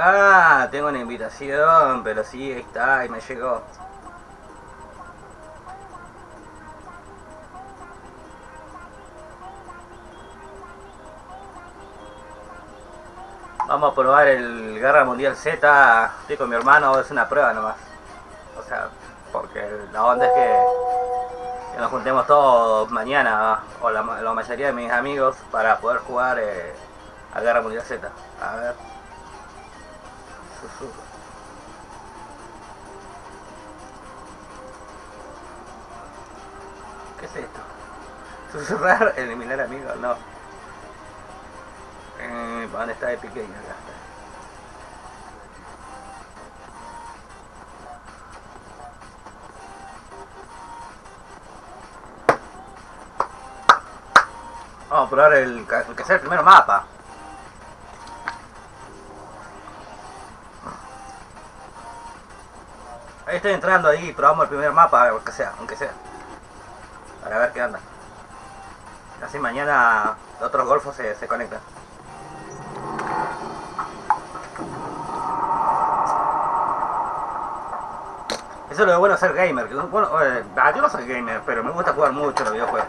Ah, tengo una invitación, pero sí, ahí está, y me llegó. Vamos a probar el Guerra Mundial Z. Estoy con mi hermano, es una prueba nomás. O sea, porque la onda es que, nos juntemos todos mañana, o la, mayoría de mis amigos, para poder jugar eh, a Guerra Mundial Z. A ver. Susurrar, eliminar amigos, no. Eh, ¿Dónde está Epic está. Vamos a probar el que sea el primer mapa. Ahí estoy entrando ahí, probamos el primer mapa, aunque sea, aunque sea. Para ver qué anda. Así mañana otros golfos se, se conectan. Eso es lo bueno de ser gamer. bueno, eh, ah, yo no soy gamer, pero me gusta jugar mucho los videojuegos.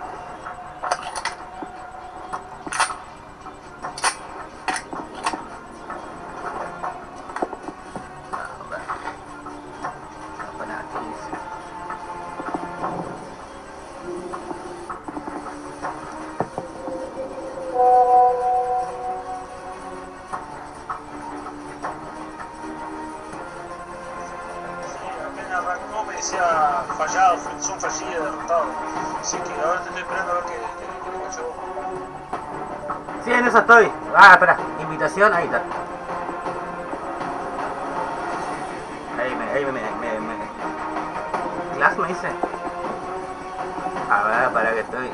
Me decía fallado, son fallido, derrotado. Así que ahora te estoy esperando a ver qué. Sí, en eso estoy. Ah, espera, invitación, ahí está. Ahí me, ahí me, me, me, me- ¿Class me dice? A ver, para que estoy.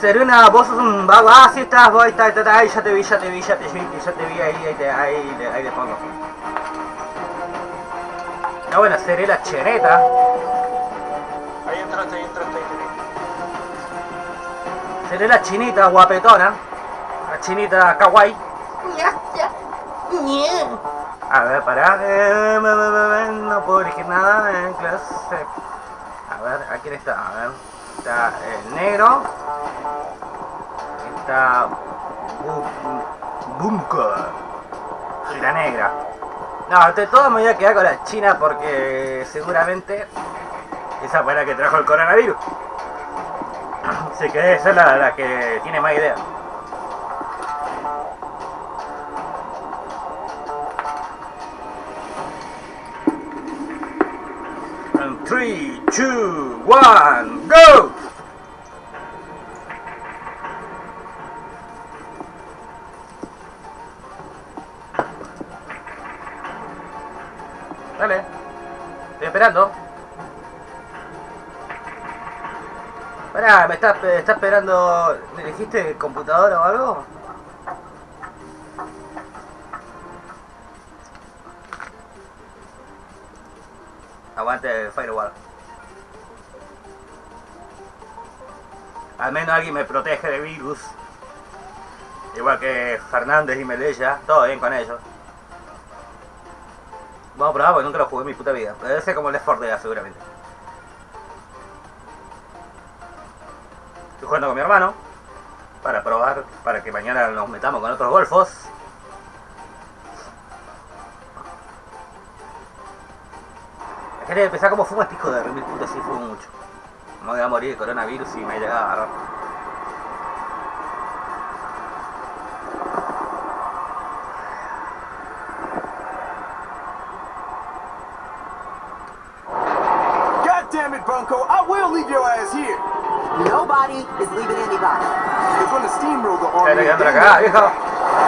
Serena, vos sos un vago. Ah, estás, ahí está, ahí ya te vi, ya te vi, ya te vi, ya te vi, ahí, ahí, ahí. Ah, bueno, seré la chereta. Ahí entraste, ahí entraste, ahí te vi. Seré la chinita guapetona. La chinita kawaii. A ver, pará. eh, No puedo elegir nada en clase. A ver, ¿a quién está? A ver. Está el negro. Está. Bu- Bunker. Y la negra. No, de todo me voy a quedar con la china porque seguramente esa fue la que trajo el coronavirus. Así que esa es la, la que tiene más idea. And 3, 2, 1, go! Está, está esperando... ¿Me dijiste computadora o algo? Aguante el firewall. Al menos alguien me protege de virus. Igual que Fernández y Melella, todo bien con ellos. Vamos a probar porque nunca lo jugué en mi puta vida. Debe ser como el Left 4 Dead seguramente. Jugando con mi hermano para probar, para que mañana nos metamos con otros golfos. Quería empezar como fuma este de remil puta, sí fumo mucho. No voy a morir de coronavirus y me llega a agarrar. Llegando and acá, viejo.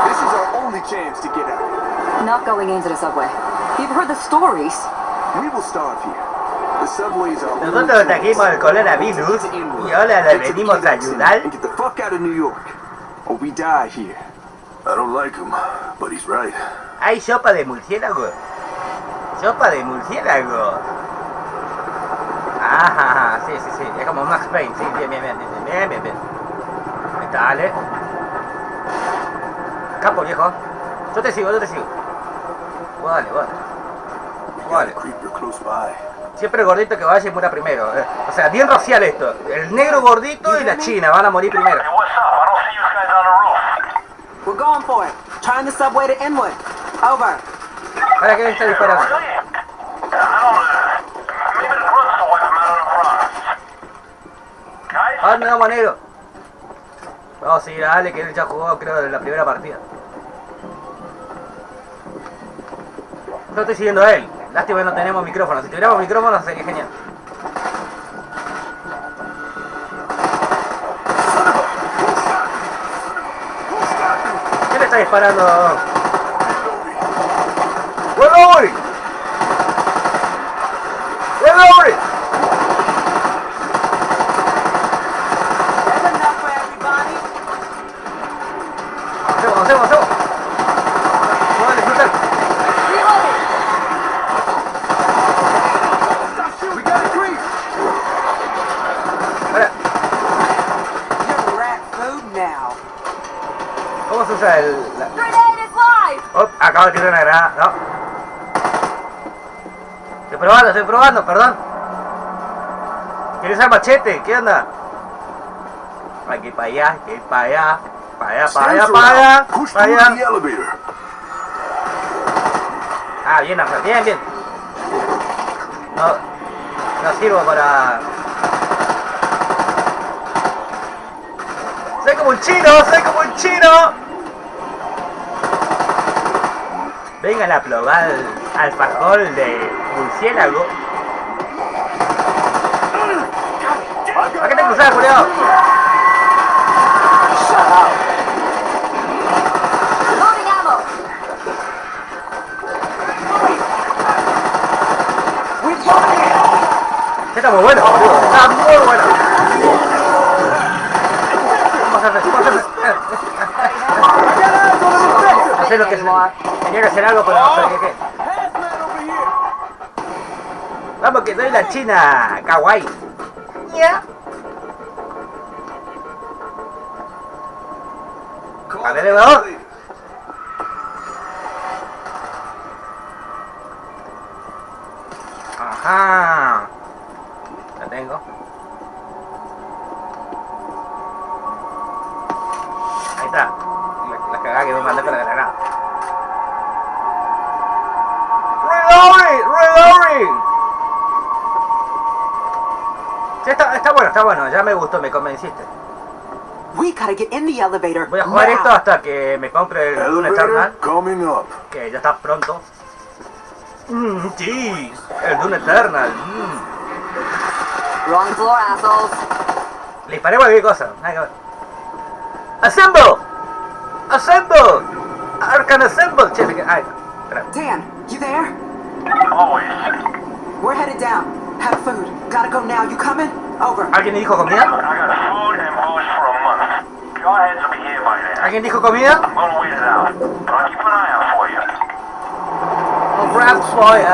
This is our only chance to get out. Not going into the subway. You've heard the stories. We will starve here. The subways are only Nosotros trajimos el coronavirus to get inward. y ahora le venimos a ayudar. Get the fuck out of New York. Or we die here. I don't like him, but he's right. Hay sopa de murciélago. Sopa de murciélago. Ajá, sí, sí, sí. Es como Max Payne. Sí, bien, bien, bien, bien, bien, bien, dale. Capo, viejo. Yo te sigo, yo te sigo. Vale, vale. Vale. Siempre el gordito que vaya y muera primero. eh. O sea, bien racial esto. El negro gordito y la china van a morir primero. We're going for it. Trying the subway to Inwood. Over. ¿Para qué está disparando? Really? I don't know. Maybe the grunts will wipe them out on the fronts. Guys? ¿A dónde vamos, negro? Vamos a seguir a Ale, que él ya jugó, creo, en la primera partida. Yo estoy siguiendo a él. Lástima que no tenemos micrófono. Si tuviéramos micrófono sería genial. ¿Quién le está disparando? Acabo de tirar una granada, no. Estoy probando, estoy probando, perdón. ¿Quieres usar machete? ¿Qué onda? Hay que ir para allá, hay que ir para allá. Para allá, para allá, para allá. Para allá. Ah, bien, bien, bien. No, no sirvo para... Soy como un chino, soy como un chino. Vengan a probar alfajor de murciélago. ¿Para qué te cruzas, it! Está muy bueno, boludo. Está muy bueno. Vamos a hacer, vamos a hacer. Sé lo que es. Tenía que hacer algo. Hazmat over here. Vamos que soy la china. Kawaii. Ya. A ver, vamos. Me gustó, me convenciste. We gotta get in the elevator. Voy a jugar now. esto hasta que me compre el Dune Eternal, que ya está pronto. Mmm, sí, el Dune Eternal. mm. Wrong floor, assholes. Le disparé cualquier cosa. ¡Assemble! ¡Assemble! ¡Arcan Assemble! Che, queda- Ay, espera. Dan, you there? Always. We're headed down. Have food. Gotta go now. You coming? ¿Alguien dijo comida? ¿Alguien dijo comida? I'll keep an eye out for you. Oh, Ralph Boy. Need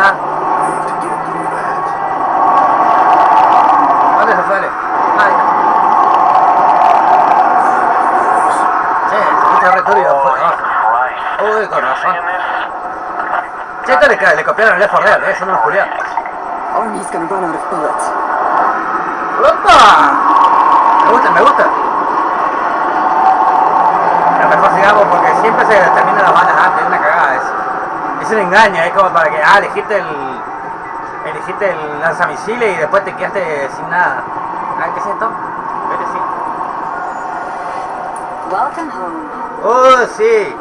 to get through that. ¿Dónde se. Che, turbio por abajo. Christ. Uy, con razón. Che, esto le, le copiaron el Left 4 Dead, eh, son unos culiados. Army's gonna run out of bullets. Me gusta, me gusta. Pero mejor sigamos porque siempre se terminan las balas antes, es una cagada eso. Es un engaño, es como para que, ah, elegiste el. Elegiste el lanzamisiles y después te quedaste sin nada. Ah, ¿qué es esto? Vete, sí. Welcome home. ¡Oh, sí!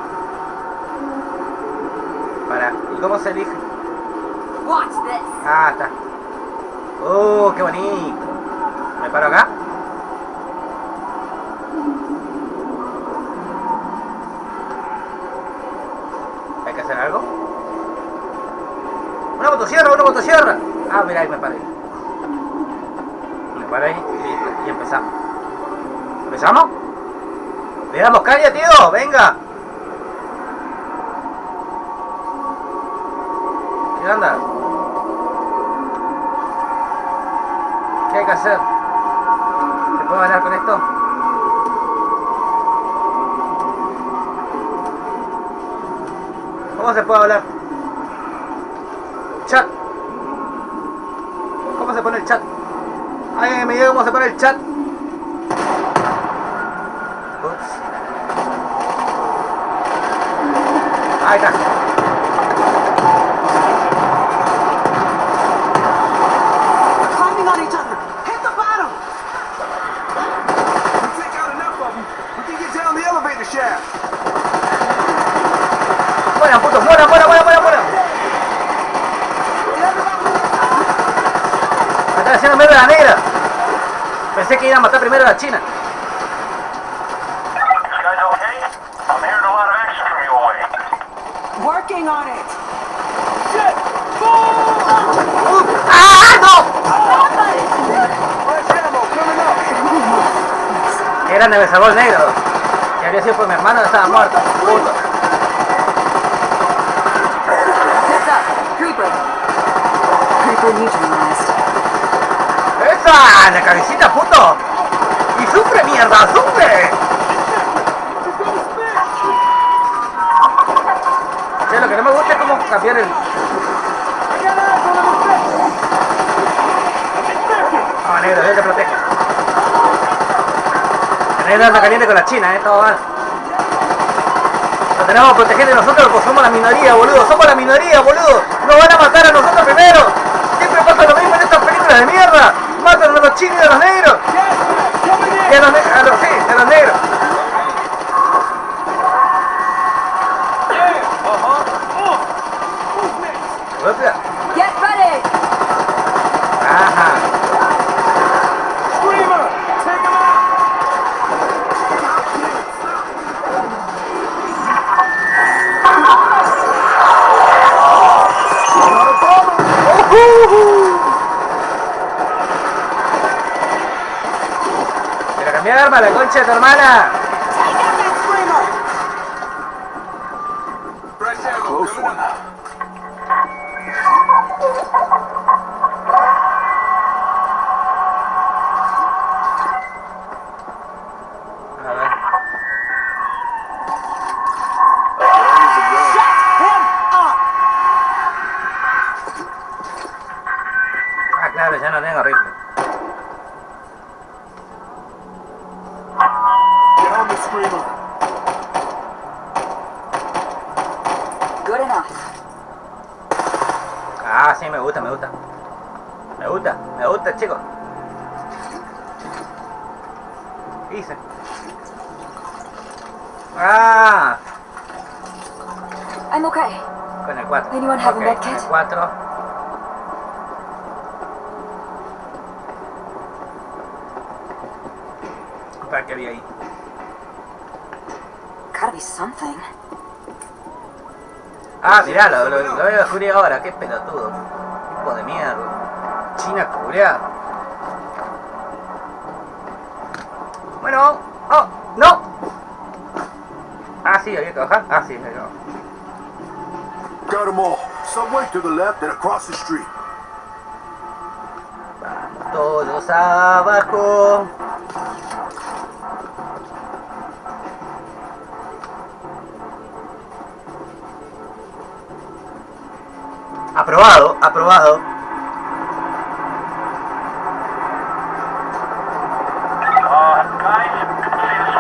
Para, ¿y cómo se elige? Watch this. Ah, está. ¡Oh, qué bonito! ¿Me paro acá? ¿Hay que hacer algo? ¡Una motosierra, una motosierra! Ah, mira, ahí me paré. Me paré y y empezamos. ¿Empezamos? ¡Le damos caña, tío! ¡Venga! ¿Qué onda? ¿Qué hay que hacer? ¿Se puede bailar con esto? ¿Cómo se puede hablar? chat. ¿Cómo se pone el chat? Alguien me diga cómo se pone el chat. Ups. Ahí está. From your way. Working on it. ¡Ah, no! Me salvó el negro. Si habría sido por mi hermano, estaba muerto. Puto. Creeper. Creeper neutralized. ¡Esa! ¡La cabecita, puto! ¡Y sufre, mierda! ¡Sufre! Lo que no me gusta es cómo cambiar el... No, negro, yo te protejo. Negro anda caliente con la china, eh, todo mal. Lo tenemos que proteger de nosotros porque somos la minoría, boludo. Somos la minoría, boludo. Nos van a matar a nosotros primero. Siempre pasa lo mismo en estas películas de mierda. Matan a los chinos y a los negros. Y a hermana. Close one. A ver. Ah, claro, ya no tengo rifle. Good enough. Ah, sí, me gusta, me gusta. Me gusta, me gusta, chicos. ¿Qué hice? Ah, I'm okay. con el 4. Anyone have a Ok, med con el kit? 4. ¿Para qué había ahí? Be something. Ah, mirá, lo, lo, lo voy a descubrir ahora. Qué pelotudo. Hijo de mierda. China cubriada. Bueno. Oh, no. Ah, sí, había que bajar. Ah, sí, había que bajar. Got them all. Subway to the left and across the street. Vamos todos abajo.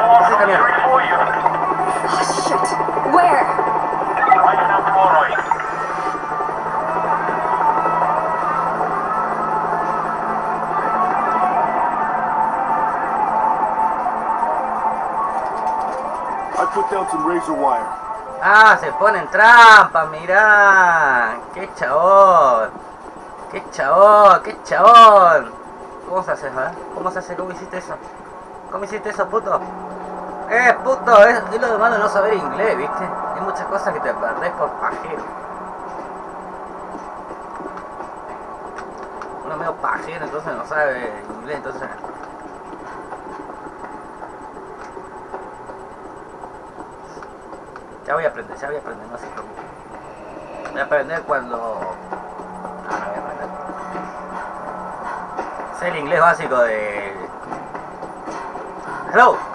Oh, the motorway. I put down some razor wire. Ah, se ponen trampa, mirá. Qué chabón. Qué chabón, qué chabón. ¿Cómo se hace, eh? ¿Cómo se hace? ¿Cómo hiciste eso? ¿Cómo hiciste eso, puto? Eh, puto, es, es lo de malo no saber inglés, ¿viste? Hay muchas cosas que te perdés por pajero. Uno medio pajero, entonces no sabe inglés, entonces... Ya voy a aprender, ya voy a aprender, no se preocupe. Voy a aprender cuando... Ah, no voy a aprender. Sé el inglés básico de... Hello.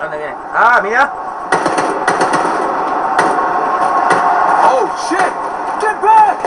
¿Dónde ¡Ah, mira! ¡Oh, shit! ¡Get back!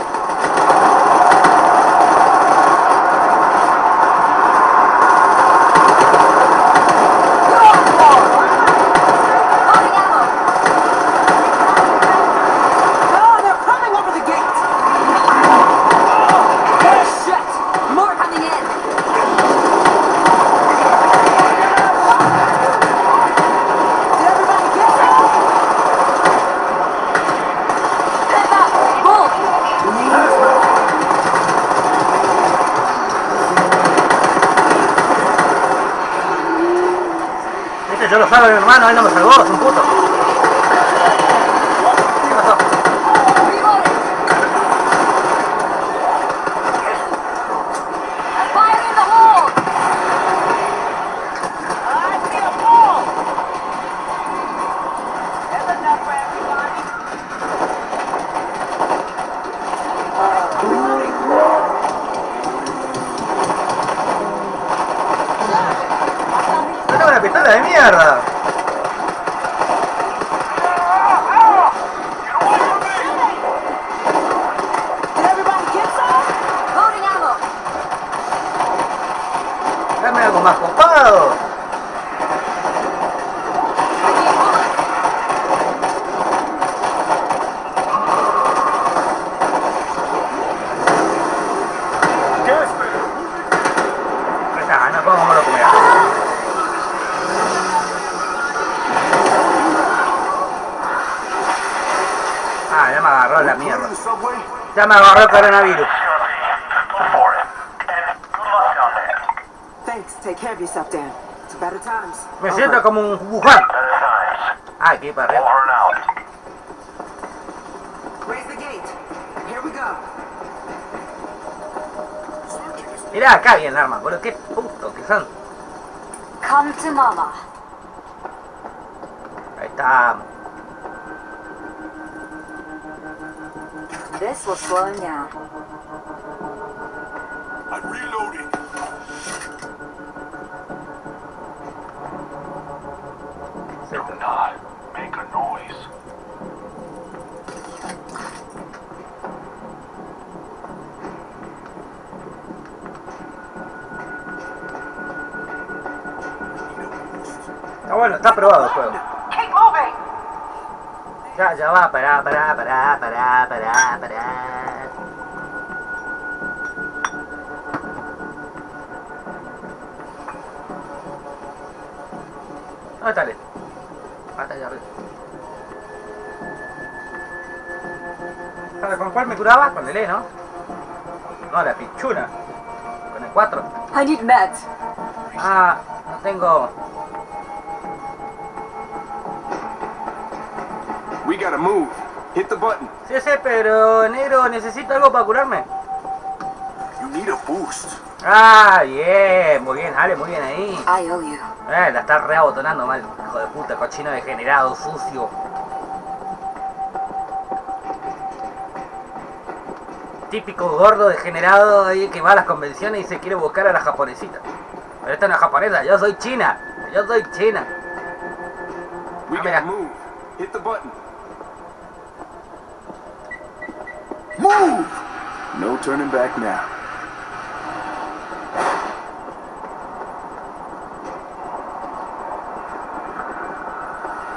Viste, yo lo salvo a mi hermano, él no me salvó, es un puto. Comer. Ah, ya me agarró la mierda. Ya me agarró el coronavirus. Me siento como un Wuhan. Ah, aquí para arriba. Mirá acá bien el arma, boludo. Qué son. Come to mama. Ahí está. This will slow him down. Está bueno, está aprobado el juego. Keep moving. Ya, ya va, pará, pará, pará, pará, pará, pará. ¿Dónde está el? Ah, allá arriba. ¿Sabes con cuál me curaba? Con el E, ¿no? No, la pichuna. Con el 4. I need meds. Ah, no tengo... We gotta move. Hit the button. Sí, sí, pero negro, necesito algo para curarme. You need a boost. Ah, bien, muy bien, Ale, muy bien ahí. I owe you. Eh, la está reabotonando mal, hijo de puta, cochino degenerado, sucio. Típico gordo degenerado ahí que va a las convenciones y se quiere buscar a la japonesita. Pero esta no es japonesa, yo soy china. Yo soy china. We Ah, gotta move. Hit the button. Move! No turning back now.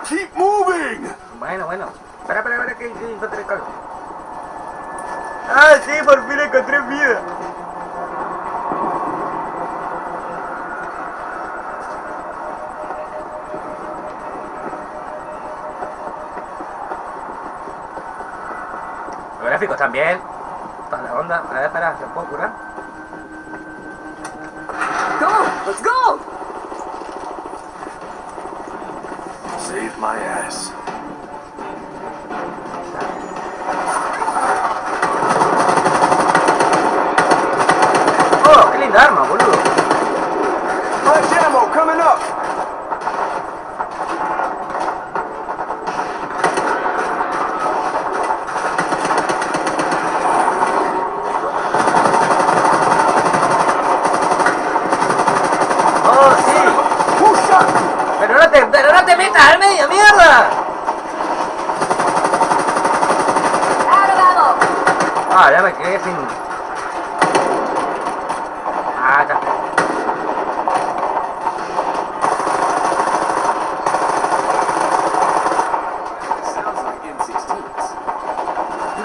Keep moving! Bueno, bueno. Espera, espera, espera, que, que encontré el. Ah, sí, por fin encontré vida. Gráficos también. Toda la onda. A ver, espera, ¿se puedo curar? Go. Let's go. Save my ass. Oh, qué linda arma, boludo. Fresh ammo coming up. Oh, sí. Who shot me? Pero no te, pero no te metas al medio Ah, ya me quedé sin... Ah, está. Sounds like M16s.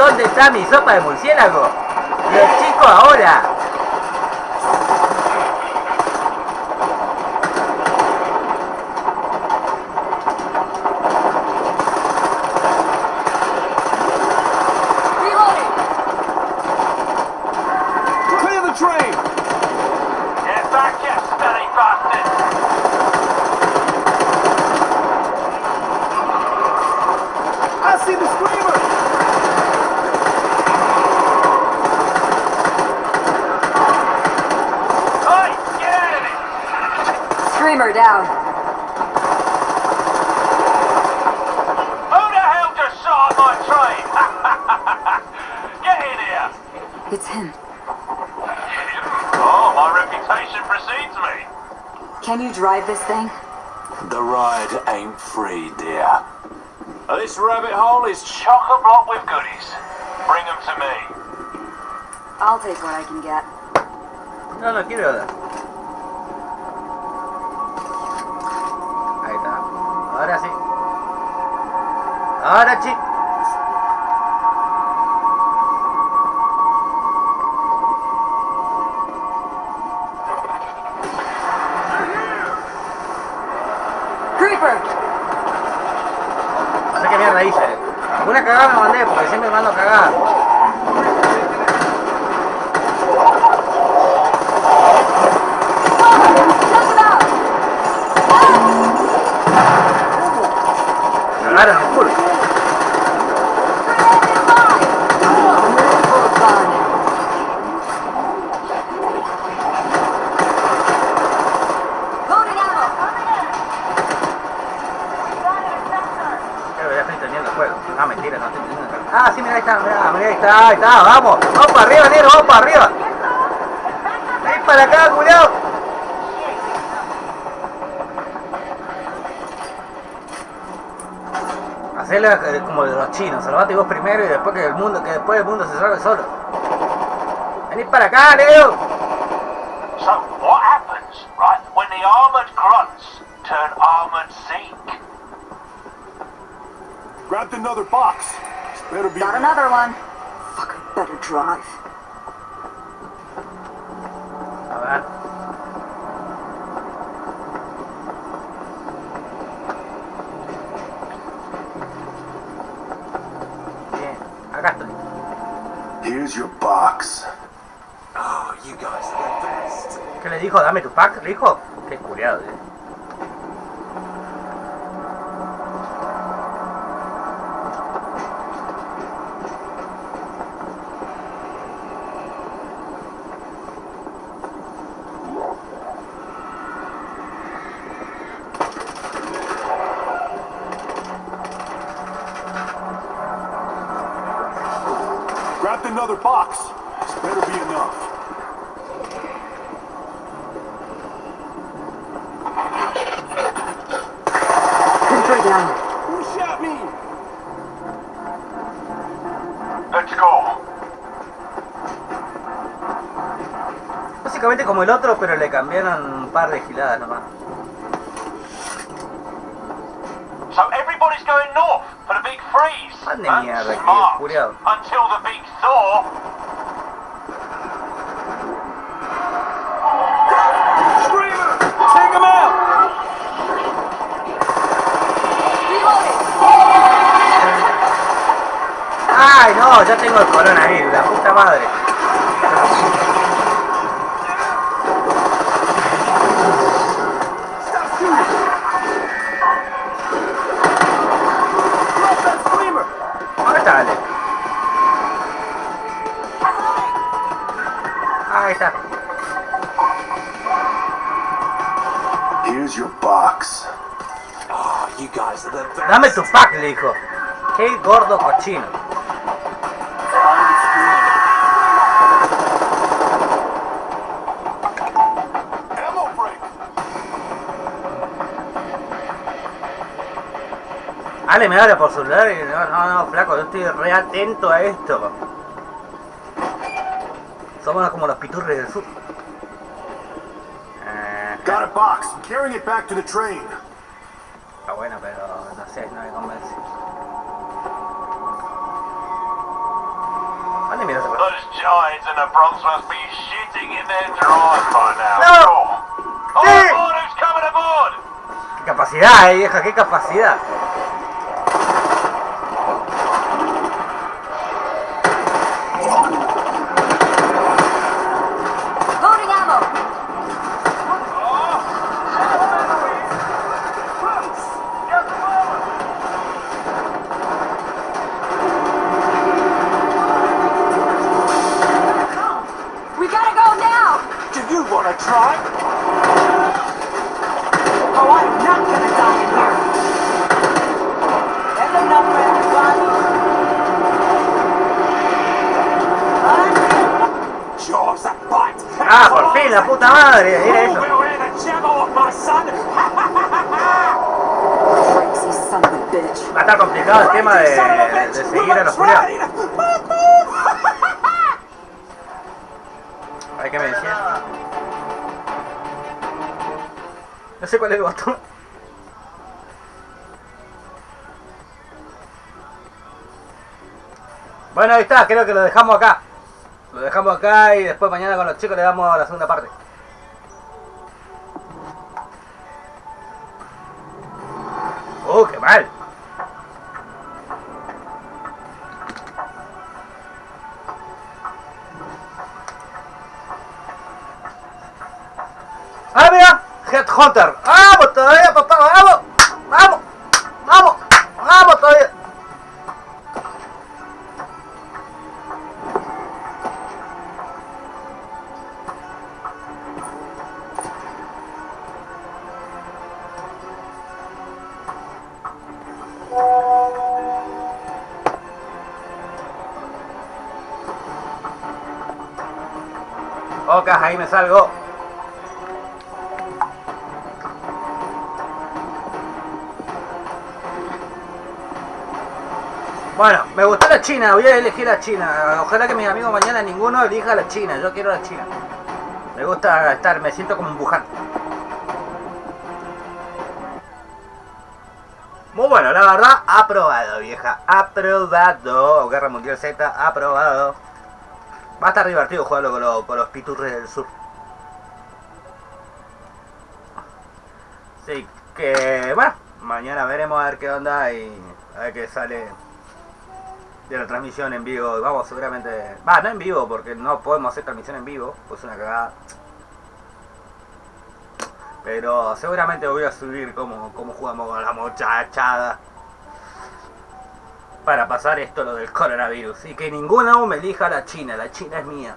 ¿Dónde está mi sopa de murciélago? Los chicos ahora. Can you drive this thing? The ride ain't free, dear. This rabbit hole is chock-a-block with goodies. Bring them to me. I'll take what I can get. No, no quiero dar. Ahí está. Ahora sí. Ahora sí. Ahí está, ahí está, vamos. Vamos para arriba, negro, vamos para arriba. Ven para acá, culiao. Hacerlo eh, como de los chinos, salvate vos primero y después que el mundo, que después el mundo se salve solo. Vení para acá, negro. So, what happens, right, when the armored grunts turn armored Zeke? Grabbed another box. Better be. Got another one. Drive. A ver. Bien, acá estoy. Here's your box. Oh, you guys are the best. ¿Qué le dijo? Dame tu pack, le dijo. Qué curiado, eh. Básicamente como el otro, pero le cambiaron un par de giladas nomás. So everybody's going north for the big freeze. Mierda, smart. Until the big thaw. Screamer! Take him out! Reloading! ¡Ay, no! Ya tengo el coronavirus, la puta madre. Dame tu pack, le dijo. Qué gordo cochino. Ale me habla por celular y no, no, no, flaco, yo estoy re atento a esto. Somos como los piturres del sur. Got a box. Carrying it back to the train. Must be shitting in their drawers by now. No. Sí. aboard, who's coming aboard? ¡Qué capacidad, eh, vieja! ¡Qué capacidad! Tema de, a seguir a los culiados. trying. Ay, ¿qué me? No sé cuál es el botón. Bueno, ahí está, creo que lo dejamos acá. Lo dejamos acá y después mañana con los chicos le damos la segunda parte. ¡Uh, qué mal! ¡Ah, mira! Headhunter. ¡Vamos todavía, papá! ¡Vamos! ¡Vamos! ¡Vamos! ¡Vamos todavía! Ocas, ahí me salgo. Bueno, me gustó la China, voy a elegir la China. Ojalá que mis amigos mañana ninguno elija la China, yo quiero la China. Me gusta estar, me siento como un buján. Muy bueno, la verdad, aprobado, vieja. Aprobado. Guerra Mundial Z, aprobado. Va a estar divertido jugarlo con, los- con los piturres del sur. Así que, bueno, mañana veremos a ver qué onda y a ver qué sale de la transmisión en vivo. Vamos, seguramente. Va, no en vivo, porque no podemos hacer transmisión en vivo, pues es una cagada. Pero seguramente voy a subir cómo, cómo jugamos con la muchachada. Para pasar esto lo del coronavirus. Y que ninguno me elija la China, la China es mía.